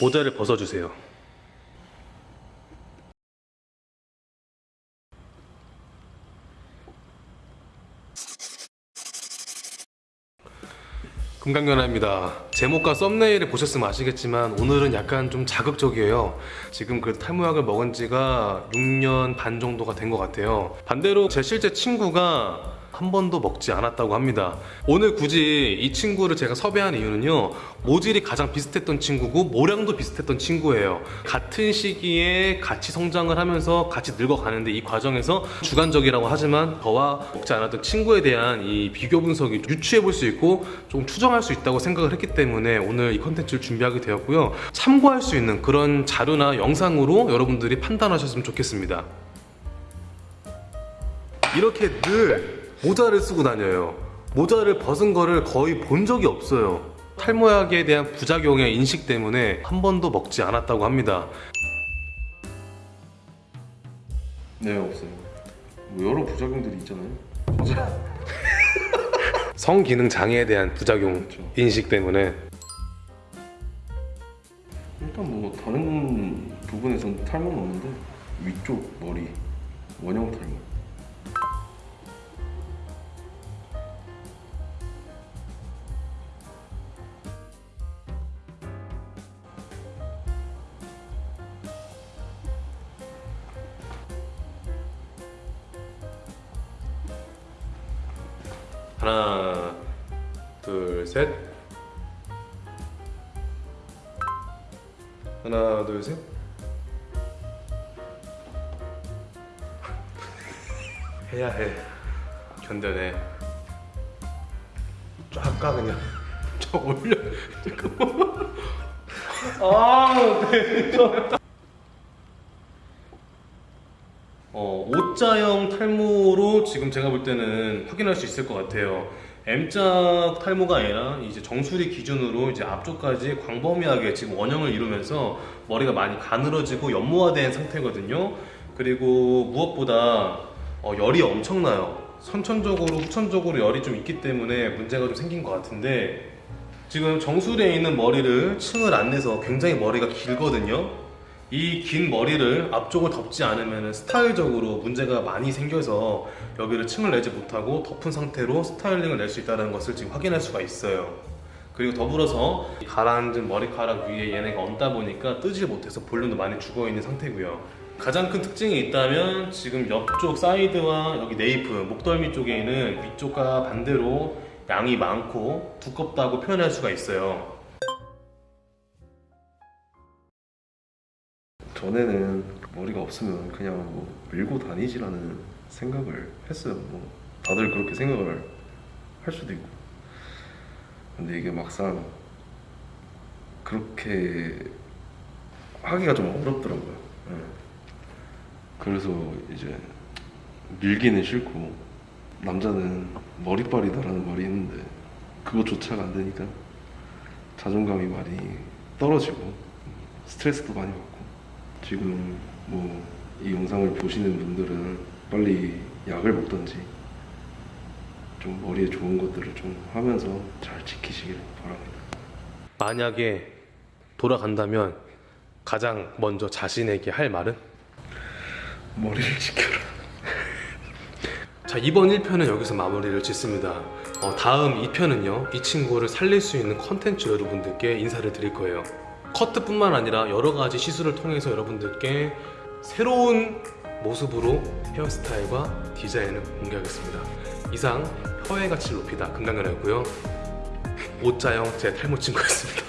모자를 벗어주세요. 금강연아입니다. 제목과 썸네일을 보셨으면 아시겠지만 오늘은 약간 좀 자극적이에요. 지금 그 탈모약을 먹은 지가 6년 반 정도가 된 것 같아요. 반대로 제 실제 친구가 한 번도 먹지 않았다고 합니다. 오늘 굳이 이 친구를 제가 섭외한 이유는요. 모질이 가장 비슷했던 친구고 모량도 비슷했던 친구예요. 같은 시기에 같이 성장을 하면서 같이 늙어가는데 이 과정에서 주관적이라고 하지만 저와 먹지 않았던 친구에 대한 이 비교 분석이 유추해 볼 수 있고 좀 추정할 수 있다고 생각을 했기 때문에 오늘 이 컨텐츠를 준비하게 되었고요. 참고할 수 있는 그런 자료나 영상으로 여러분들이 판단하셨으면 좋겠습니다. 이렇게 늘 모자를 쓰고 다녀요. 모자를 벗은 거를 거의 본 적이 없어요. 탈모약에 대한 부작용의 인식 때문에 한 번도 먹지 않았다고 합니다. 네 없어요. 뭐 여러 부작용들이 있잖아요. 성기능 장애에 대한 부작용 인식 때문에 일단 뭐 다른 부분에선 탈모는 없는데 위쪽 머리 원형 탈모. 하나 둘셋. 하나 둘셋. 해야 해. 견뎌내. 쫙가 그냥. 쫙 올려. 잠깐만. 아 네. 어, O자형 탈모로 지금 제가 볼 때는 확인할 수 있을 것 같아요. M자 탈모가 아니라 이제 정수리 기준으로 이제 앞쪽까지 광범위하게 지금 원형을 이루면서 머리가 많이 가늘어지고 연모화된 상태거든요. 그리고 무엇보다 어, 열이 엄청나요. 선천적으로, 후천적으로 열이 좀 있기 때문에 문제가 좀 생긴 것 같은데 지금 정수리에 있는 머리를 층을 안 내서 굉장히 머리가 길거든요. 이 긴 머리를 앞쪽을 덮지 않으면 스타일적으로 문제가 많이 생겨서 여기를 층을 내지 못하고 덮은 상태로 스타일링을 낼 수 있다는 것을 지금 확인할 수가 있어요. 그리고 더불어서 가라앉은 머리카락 위에 얘네가 얹다 보니까 뜨지 못해서 볼륨도 많이 죽어 있는 상태고요. 가장 큰 특징이 있다면 지금 옆쪽 사이드와 여기 네이프, 목덜미 쪽에는 위쪽과 반대로 양이 많고 두껍다고 표현할 수가 있어요. 전에는 머리가 없으면 그냥 뭐 밀고 다니지라는 생각을 했어요. 뭐 다들 그렇게 생각을 할 수도 있고. 근데 이게 막상 그렇게 하기가 좀 어렵더라고요. 예. 그래서 이제 밀기는 싫고 남자는 머리빨이다라는 말이 있는데 그것조차가 안 되니까 자존감이 많이 떨어지고 스트레스도 많이 받고 지금 뭐 이 영상을 보시는 분들은 빨리 약을 먹던지 좀 머리에 좋은 것들을 좀 하면서 잘 지키시길 바랍니다. 만약에 돌아간다면 가장 먼저 자신에게 할 말은? 머리를 지켜라. 자 이번 1편은 여기서 마무리를 짓습니다 어, 다음 2편은요 이 친구를 살릴 수 있는 컨텐츠 여러분들께 인사를 드릴 거예요 커트뿐만 아니라 여러 가지 시술을 통해서 여러분들께 새로운 모습으로 헤어스타일과 디자인을 공개하겠습니다. 이상 혀의 가치를 높이다. 금강연이었고요. 오자형 제 탈모 친구였습니다